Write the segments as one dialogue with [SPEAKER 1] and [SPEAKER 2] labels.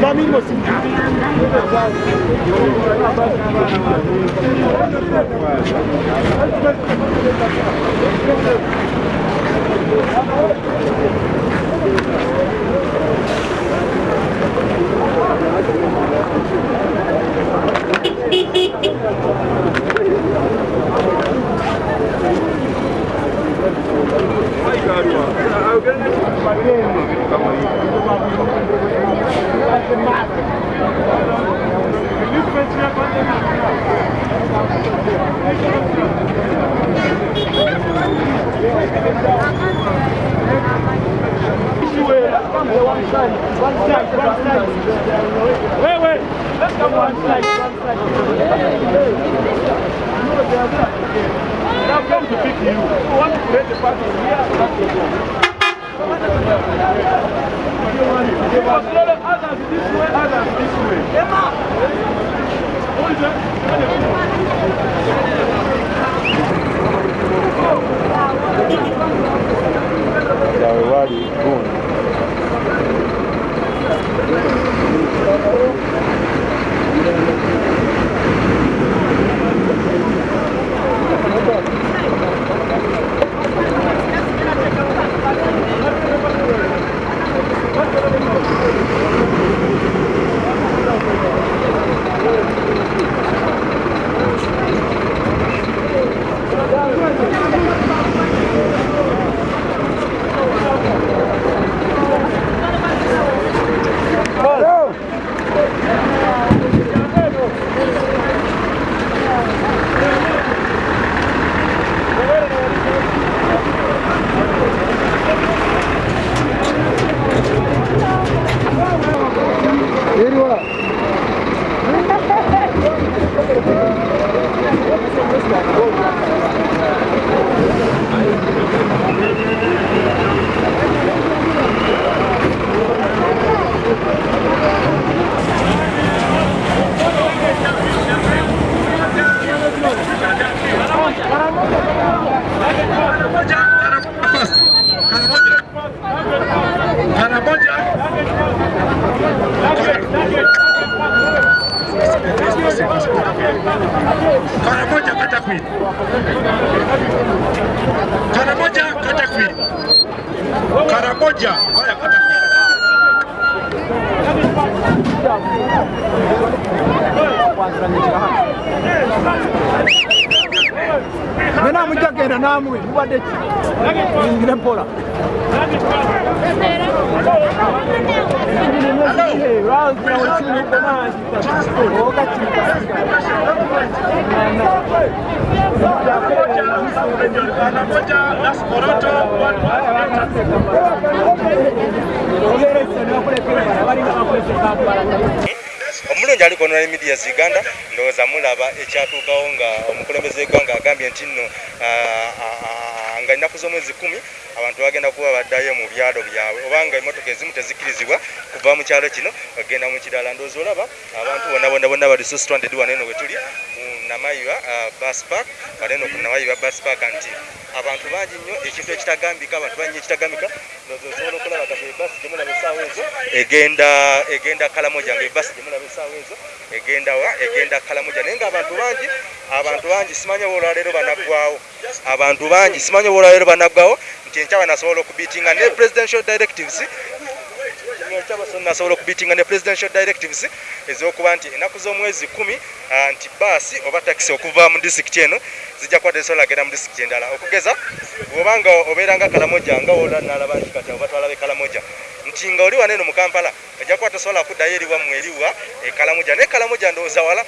[SPEAKER 1] dá mínimo assim. Thank let's come one side, one side. Now come to pick you. You want to create the party here? That's the goal. You must let others this way, others this way. Who is
[SPEAKER 2] yawe
[SPEAKER 1] mena muchagenda namwe mubadde ingire pola
[SPEAKER 3] ogeresanbakulekebara balinga bakulesekabalaa Moroto one one
[SPEAKER 2] omulungi ali konola emidia uganda ndowooza mulaba ekyatuukawo nga omukulembeze w'eggwanga agambye nti nno ah, ah, ah, nga ennaku z'omwezi kumi abantu bagenda kuba baddayo mu byalo byabwe. Obanga emmotoka ezimu tezikkirizibwa kuva mu kyalo kino bagenda mu kirala ndowooza olaba abantu bonna bonna bonna bali so stranded wano eno we tuli ku namayiwa bus park wano eno ku namayiwa bus park nti abantu bangi nnyo ekintu ekitagambika abantu bangi ekitagambika ndowooza osobola okulaba kati ebasi gyemulaba essaawa ezo. Egenda egenda kalamoja nga ebasi gyemulaba essaawa ezo. Egenda wa egenda kalamoja. Naye ng'abantu bangi abantu bangi simanyi olwaleero banaggwawo abantu bangi simanyi olwaleero banaggwawo nti enkya banasobola okubiitinga ne presidential directives nasobola okubiitinga ne presidential directives ez'okuba nti ennaku z'omwezi kumi ah, nti baasi oba takisi okuva mu disitulikiti eno zijja kuba tezisobola agenda mu disitulikiti endala. Okugeza bw'obanga obeeranga kalamoja nga wola nalaba nti kati oba twalabe kalamoja nti nga oli wano eno mu kampala ojja kuba tosobola kuddayo eriwammwe eriwa e kalamoja. Naye kalamoja ndowooza wala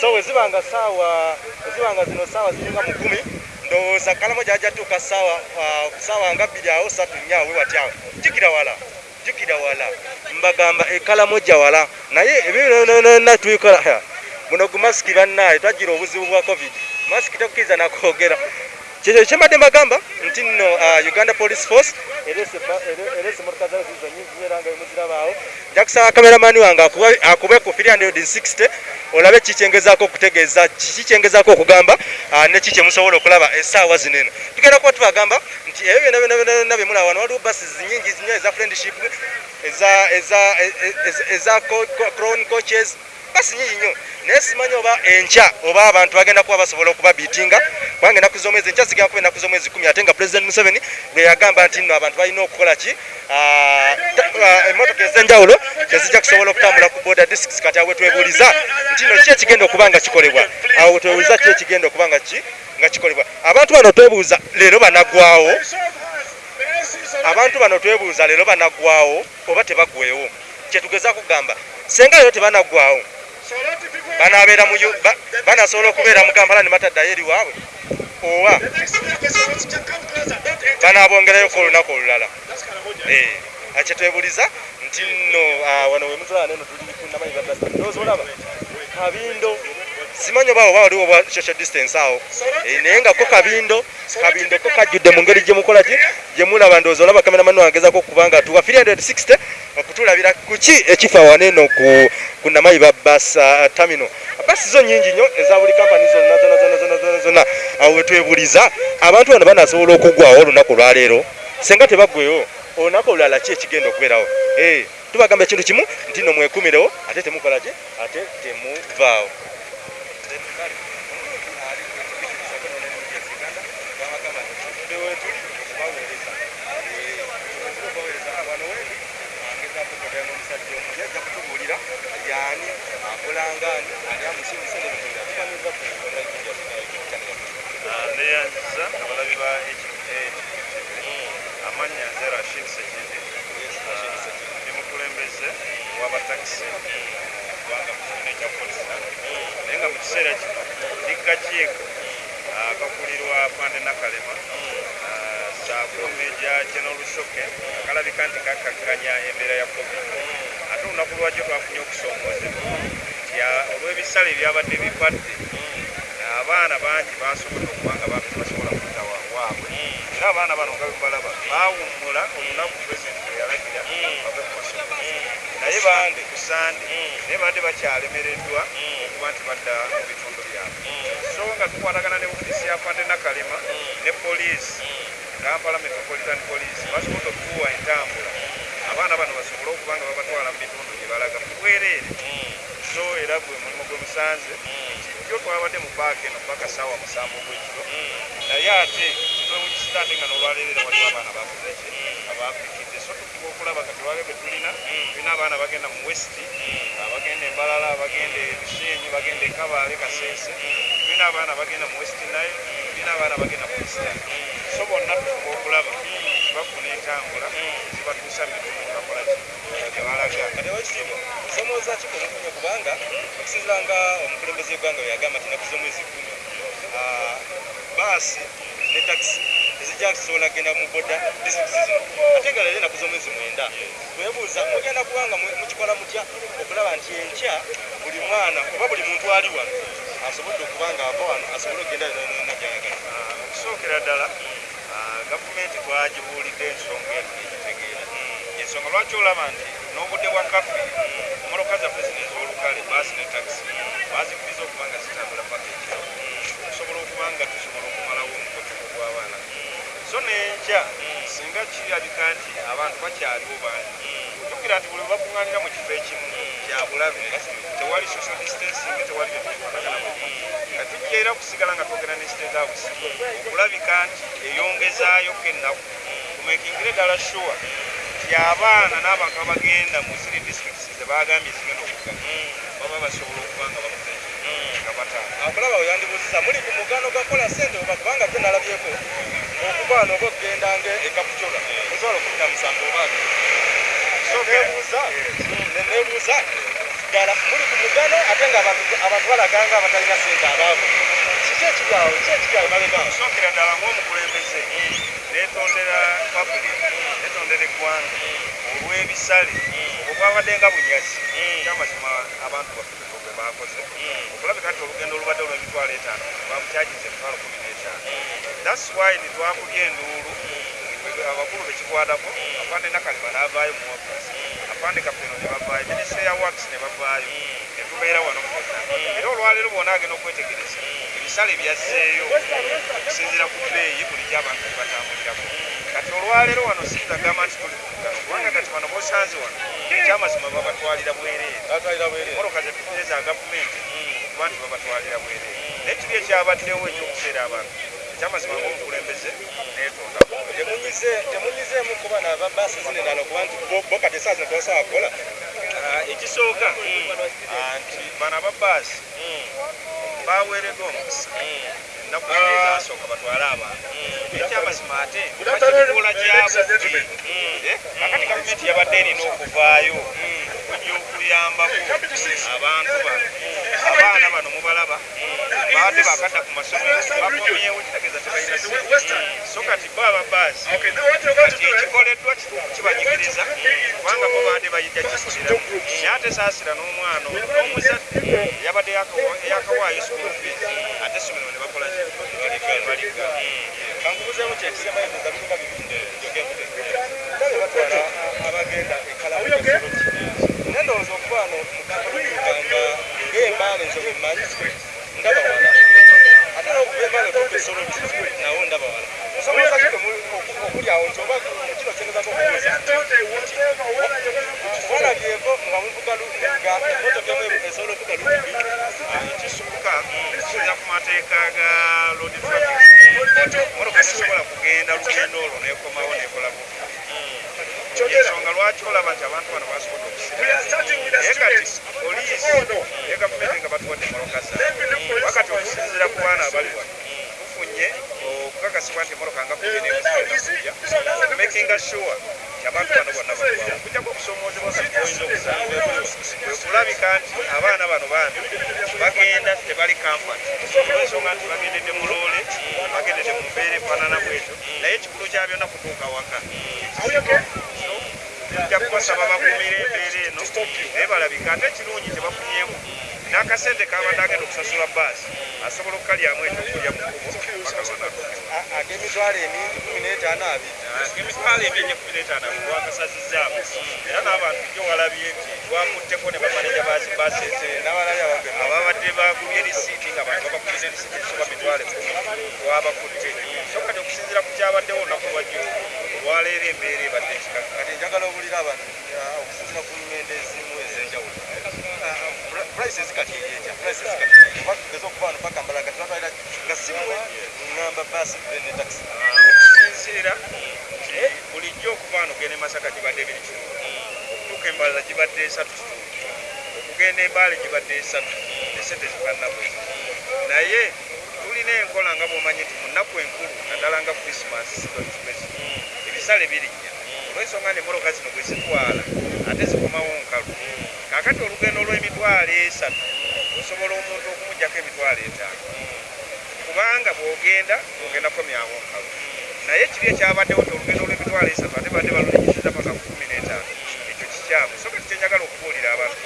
[SPEAKER 2] so wezibanga saawa wezibanga zino saawa ziringa mu kumi ndowooza kalamoja ajja tuuka saawa ah, saawa nga bbiri awo satu nnyawe watyawo jjukira wala jjukira wala mbagamba ekalamoja wala. Naye ebinona tubikola buno gu masiki bannaye twagira obuzibu bwa covid. Masiki tekukkiriza nakwogera. Kyekyo kyembadde mbagamba nti nno uh, uganda police force erese ba- ere- erese motoka zayo zizo nyingi era nga bemuzirabaawo nja kusaba kameramani wange akube ku 360 olabe kikyengezaako okutegeeza kikyengezaako okugamba uh, ne kikyemusobola okulaba essaawa zino eno. Tugenda kuba tubagamba nti ebyo byonna byonna byonna byemulaba wano waliwo bases nyingi nnyo eza friendship eza eza eza- eza co- co- crown coaches basi nyingi nnyo naye simanyi oba enkya oba abantu bagenda kuba basobola okuba biitinga kubanga ennaku z'omwezi enkya zigenda kuba ennaku z'omwezi kumi ate nga president museveni lwe yagamba nti nno abantu balina okukola ki? Ah, ah, emmotoka ez'enjawulo tezijja kusobola okutambula ku border districts kati awo wetwebuuliza nti nno ki ekigenda okuba nga kikolebwa? Awo wetwebuuliza ki ekigenda okuba nga ki nga kikolebwa. Abantu bano twebuuza leero banaggwawo abantu bano twebuuza leero banaggwawo oba tebaggwewo kyetugezaako kugamba senga leero tebanaggwawo banaabeera mu banasobola okubeera mu kampala ne bataddayo eri waabwe? Oba? Banaabongerayoko olunaku olulala. Eh, kyetwebuliza nti nno ah, wano wemutulaba neno tuli kunamanyi ndowooza olaba kabindo simanyi oba oba waliwo social distance awo? Eh, naye nga ko kabindo kabindo ko kajjudde mu ngeri gyemukola ki gyemulaba ndowooza olaba kameramani wangezako okuba nga tuwa 360 okutulabira kuki ekifa wano eno ku, namayi ba bas uh, terminal? Basi zo nyingi nnyo eza buli kampani zonna zonna zonna zonna zonna zonna. Awo wetwebuliza abantu bano banasobola okuggwawo olunaku olwaleero. Senga tebaggweyo olunaku olulala ki ekigenda okubeerawo? Eh, tubagamba ekintu kimu nti no mwekumirewo ate temukola ki ate temuvaawo akolangani ali amusimusa nebitunda tukamiriza
[SPEAKER 4] neyanziza abalabi ba amannya nze rashid sekindi ndi mukulembeze w'abatakisi naye nga mu kiseera kino ndi kakiiko akakulirwa pande nakalema meja general lushoke akalabika nti kakakkanya embeera ya covid ate olunaku lwakyo twafunye ah, olw'ebisale ebyabadde bipadde abaana bangi basobodde okuba nga baffe basobola kudda wa- waabwe. Era abaana bano nga bemubalaba baawummula olunaku pulezidenti lwe yalagira bave ku masomero. Naye bande ku sande naye badde bakyalemereddwa okuba nti badda mu bitundu byabwe. So nga tukwatagana ne ofiisi ya fande nakalema ne poliisi kampala metropolitan police basobodde okutuwa entambula. Abaana bano basobole okuba nga babatwala mu bitundu gye balaga. Mu bwereere so era gwe mulimu gwe musanze. Kijjo twabadde mu paaka eno paka saawa musanvu ogwekiro naye ate kitwewunyisita ate nga n'olwaleero era waliwo abaana bakozeki abaafirikidde so tufuba okulaba kati lwabyo be tulina. Tulina abaana bagenda mu west abagenda embalala bagenda ebishenyi bagenda ekabaale kaseese tulina abaana bagenda mu west nile tulina abaana bagenda mu eastern so bonna tufuba okulaba tibafuna entambula zibatuusa mu bitundu gyebakola gyebalaga
[SPEAKER 2] kati wakitiibwa nsomooza ki kumufunye kubanga okusinzira nga omukulembeze w'eggwanga bwe yagamba nti ennaku z'omwezi kumi baasi ne takisi tezijja kusobola kgenda mu boda disitulikisi zino ate nga leero ennaku z'omwezi mwenda twebuuza mugenda kubanga mu- mukikola mutya okulaba nti enkya buli mwana oba buli muntu ali wano asobodde okuba nga ava wano asobole okgenda yonna gyayagala
[SPEAKER 4] okusookera ddala gavumenti twagibuulidde ensonga eno negitegeera ensonga lwaki olaba nti n'obudde bwa kafe emmotoka zaffe zino ez'olukale baasi ne takisi bazikiriza okuba nga zitambula paka ekiro okusobola okuba nga tusobola okumalawo omukotuko gw'abaana so n'enkya singa kirabika nti abantu bakyaliwo bangi. Jjukira nti buli bakuŋŋaanira mu kifo ekimu kyabulabe tewali social distancing tewali bintu bifaanagana nga tujja era kusigala nga twogera ne state house okulabika nti eyongezaayo kennaku tumekingire ddala sure nti abaana n'abantu abagenda mu ziri districts zebagambye zigenda okuga baba basobola okuba nga bakoze nga batanga
[SPEAKER 2] akulaba weyandibuuziza muli ku mugano gwa kola sente oba kubanga gwe nalabyeko okubaana oba okgendanga ekapucola emitwalo kumi na musanvu oba nebuuza nebuuza ddala muli ku mugano ate nga abantu balaganga abatalina sente abaavu. Kiki ekiryawo ki ekiryawo mabegaawo
[SPEAKER 4] osookera ddala ng'omukulembeze netondera public netondera eggwanga olw'ebisale obwo bwabadde nga bunyazi. Kyamazima abantu baffe bwe bakoze okulabika nti olugendo olubadde olw'emitwalo etaano bamukyagiza emitwalo kumi n'etaano. Thats why nitwakubya enduulu abakulu bekikwatako afande nakalima n'avaayo mu ofisi kapeno ne bavaayo minisita ya wax ne bavaayo netubeera wano fonna era olwaleero bwona agenda okwetegereza. Ebisale byazzeeyo. Okusinziira ku bbeeyi bulijjo abantu bye batambulirako. Kati olwaleero wano sitagamba nti tuli kugano kubanga kati bano bosanze wano. Ekyamazima babatwalira bwereere. Moroka zetufune za gavumenti kuba nti babatwalira bwereere. Naye kiri ekyabaddewo ekyokuseera abantu ekyamazima ngaomukulembeze netonda
[SPEAKER 2] temunyizeemu kuba nababaasi zinenala kuba nti bo kati esaa zino tobasobola kukola.
[SPEAKER 4] Ekisooka ah, nti bano ababaasi baweereddwa omukisa. Ennaku ezasooka batwale abantu. Ekyamazima ate bakikola kyabwe akati gavumenti yabadde erina okuvaayo okujja okuyambako abantu bano abaana bano mubalaba baadde bakadda ku masomero bakomyewo kitegeeza tebalina so kati bo ababaasi kati ekikoleddwa kituufu kibanyigiriza kubanga bo baadde bayijja kikoleramu naye ate saasira n'omwana n'omuzadde yabadde yakawaayo school fees
[SPEAKER 2] otuuka esoloti nawo ndaba wala musobola kati okuli awo nti oba kino kyengezako okubuuza walabyeko nga muvuga nga emotoka emu esobola okuvuga lukubi
[SPEAKER 4] ekisuuka kisinza ku mateeka ga road traffic motoka zisobola kugenda lugendo olwo nekomawo nekola bubi ensonga lwaki olaba nti abantu bano basobodde okusinaye kati poliisi ne gavumenti nga batuwadde moloka zaabwe wakati okusinzira ku baana abali wano tufunye okukakasibwa nti emoloka nga kumi nemuziakuja makinga sure abantu bano bonna kujjako okusomoozebwa kati oyinza okusanga kwe kulabika nti abaana bano bambi bagenda tebali kamfat olwensonga nti bagendedde mu loole bagendedde mu mbeera efaanana bwetyo naye ekikulu kya byonna kutuuka waka tujja kubasaba bakumire embeera eno naye balabika ate ekirungi tebafunyemu n'akasente kabadde agenda okusasula baasi asobola okukalyamu ekyokulya mu kkubo bakabona
[SPEAKER 2] ak'emitwalo emingi kumi n'etaano abiri.
[SPEAKER 4] Emitwalo emingi kumi n'etaano twakasazizaamu era n'abantu jjo walabye nti twakutteko ne bamaneja baasi ababadde bagubye risiiti nga bantu babakuliza risiiti esoba mitwalo ekkumi twabakutte so kati okusinziira ku kyabaddewo olunaku lwajjo olwaleero embeera ebadde ekikaka
[SPEAKER 2] kati njagala obulira abantu ah, okusinzira ku ngendo ezimu ez'enjawulo prices kati eyeja prices kati oba tugeze okuba wano paka mbala kati batwalira nga simwe ngamba baasi ne taxi.
[SPEAKER 4] Okusinziira bulijjo okuva wano ogenda e masaka gibadde ebiri kitundu okutuuka embalala gibadde esatu okugenda embaale gibadde esatu esente zikannabwezi naye tulina enkola nga bwomanyi nti mu nnaku enkulu naddala nga sidokikwezi ebisale birinnya olwensonga nemoroka zino bwe zitwala ate zikomawo nkalu kakati olugendo olw'emitwalo esatu osobola omuntu okumugjako emitwalo etaano. Kubanga bw'ogenda ogendako myawo nkalu. Naye kiri ekyabaddewo nti olugendo olw'emitwalo esatu ate badde balunyigiza paka ku kumi n'etaano. Ekyo kikyamu. So kati kyenjagala okubuulira abantu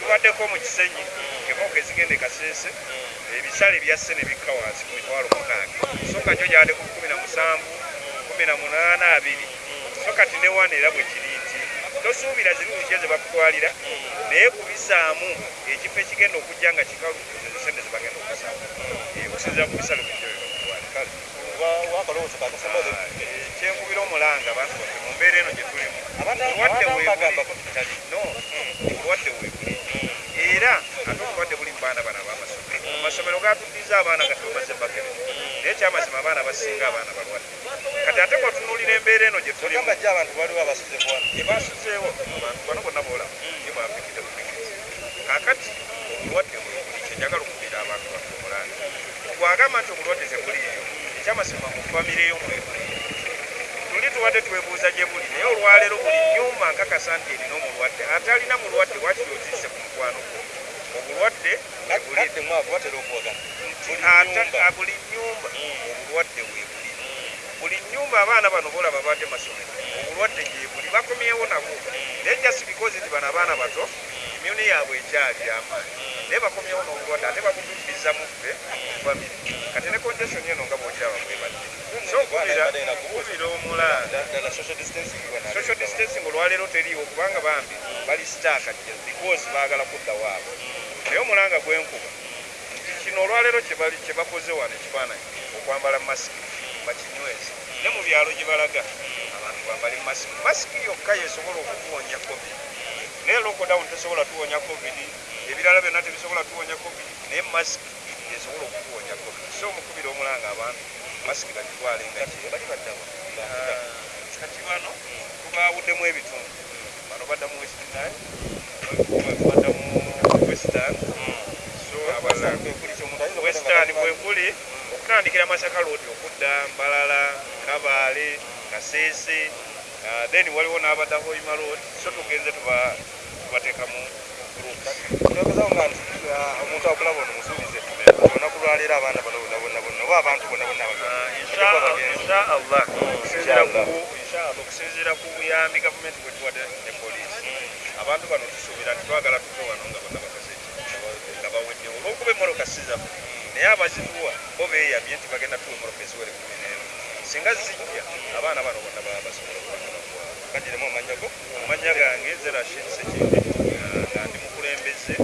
[SPEAKER 4] tubaddeko mu kisenyi emoka ezigenda e kaseese ebisale byasse ne bikka wansi ku mitwalo mukaaga so ka kyo gyabadde ku kumi na musanvu kumi na munaana abiri. So kati ne wana era bwe kiri tosuubira zirungi ze bakutwalira naye kubisaamu ekifo ekigenda okujja nga kikalu ezo sente ze bagenda okukasaamu okusinzira ku
[SPEAKER 2] wakalowooza kakasema
[SPEAKER 4] kyenkubira omulanga abantu baffe mu mbeera eno gye tulimu. Obulwadde
[SPEAKER 2] bagambako
[SPEAKER 4] weebuli. era ate obulwadde buli mu baana bano ab'amasomero. Mu masomero gatuddiza abaana naye ekyamazima abaana basinga abaana balwadde. Kati ate bwatunuulira embeera eno gye tulimu
[SPEAKER 2] abantu baliwo abasuze ku wano.
[SPEAKER 4] Ebasuzeewo abantu bano bonna boolamu ye bwapikidde bupikiriza kakati obulwadde bwebuli kyenjagala okubira abantu baffe omulanga bwagamba nti obulwadde tebuliiyo ekyamazima mu famire yo mwebuli tuli tubadde twebuuza gye buli naye olwaleero buli nyumba nkakasa nti erina omulwadde ate alina mulwadde lwaki yozise ku mukwano gwo? Obulwadde buli
[SPEAKER 2] kadde mwavu batera okuwagana nyumba
[SPEAKER 4] buli nyumba obulwadde weebuli buli. Nyumba abaana bano boolaba badde masomero. Obulwadde gyebuli bakomyewo nabwo naye just because nti bano abaana bato imyuni yaabwe ekyali amaanyi. Naye bakomyewo n'obulwadde ate babutuukiriza mu ffe famire kati ne congestion eno nga bwogiraba bwebadde so kubira kubira omulanda
[SPEAKER 2] ddala social distancing bwana
[SPEAKER 4] social distancing olwaleero teriiwo kubanga bambi bali staaka because baagala kudda waabwe naye omulanga gwenkuba nti kino olwaleero kyebali- kye bakoze wano ekifaananyi okwambala masiki bakinyweza ne mu byalo gye balaga abantu bambale masiki masiki yokka yesobola okukuwonya covid. Naye lockdown tesobola tuwonya covid ebirala byonna tebisobola tuwonya covid naye masiki yesobola okukuwonya covid. So omukubira omulanga abantu masiki bagitwale nga ki-
[SPEAKER 2] bali baddawa
[SPEAKER 4] kati bano tubawuddemu ebitundu. Bano badda mu west nile badda mu western so western kwekuli okutandikira masaka road okudda mbalala kabaale kaseese uh, then waliwo n'abadda hoima road so tugenze tuba- tubateekamu
[SPEAKER 2] ah, omuntu akulaba ono musuubize olunaku lwaleero abaana bano bonna bonna bonna oba abantu bonna bonna
[SPEAKER 4] okusinziira ku- inshallah, okusinziira ku buyambi gavumenti bwe tuwadde ne poliisi. Abantu bano tusuubira nti twagala tuve wano nga bonna bakoze ki nga baweddewo olwokuba emmoloka sizaffe naye abazituwa bo beeyamye nti bagenda tuwa emmoloka eziwere kumi n'emu singa zijja abaana bano bonna baba basobola okubakunakuwa
[SPEAKER 2] kadiremu amanyago
[SPEAKER 4] amanya gange zerashid sekindi nga ndi mukulembeze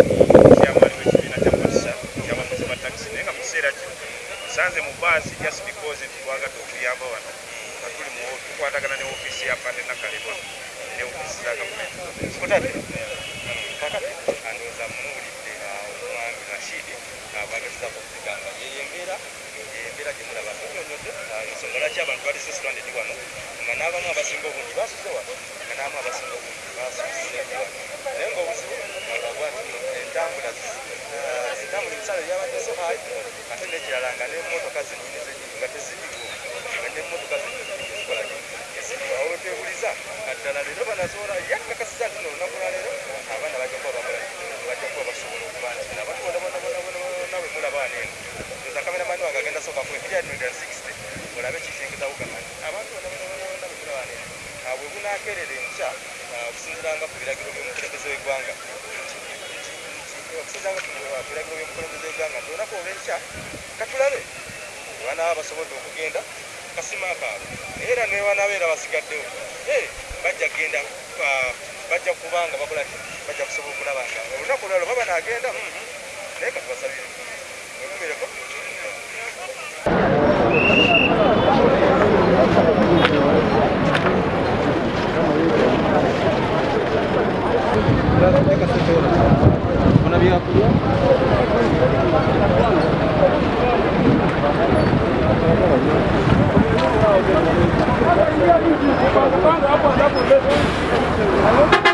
[SPEAKER 4] kyamaani w'ekibiina kya masa kyabamuzi ba takisi naye nga mu kiseera kino nsanze mu baasi just because nti twagadde okuyamba wano. Nga tuli mu tukwatagana ne ofiisi ya pande nakalebwa ne ofiisi za gavumenti.
[SPEAKER 2] Kutadde kakati embeera gye mulaba munyonyodde ensonga lwaki abantu bali sesitandedi wano nga n'abamu abasinga obungi basuze wano nga n'abamu abasinga obungi basuze wano naye nti entambula entambula ebisale byabadde so hayi ate n'ekirala nga n'emmotoka zennyini zennyini nga teziriwo nga n'emmotoka zennyini ezikola eziriwo awo wetebuliza kaddala leero banazola yakakasiza nti olunaku lwaleero abaana bajja kuba bakola bajja kuba basobola okuba nti abantu bona bona bona bona bona bwe mulaba wano eno oza kameramani wange agenda soka ku ebiri adinda 60 olabe kikyengeza kugamba nti abantu bona bona bona bona bwe mulaba wano eno Ah, bwe bunaakeerera enkya ah, okusinziiranga ku biragiro by'omukulembeze w'eggwanga okusinziiranga ku biragiro by'omukulembeze w'eggwanga olw'enkya katulabe banaaba basobodde okugenda kasima kaabwe naye era newanabeera basigaddewo. Eh, bajja kgenda ah, bajja kubanga bakola bajja kusobola okulaba nga olunaku olwalo baba naagenda mhm. naye katubasabire wekumireko
[SPEAKER 1] una vieja tuya? Vamos andar por dentro.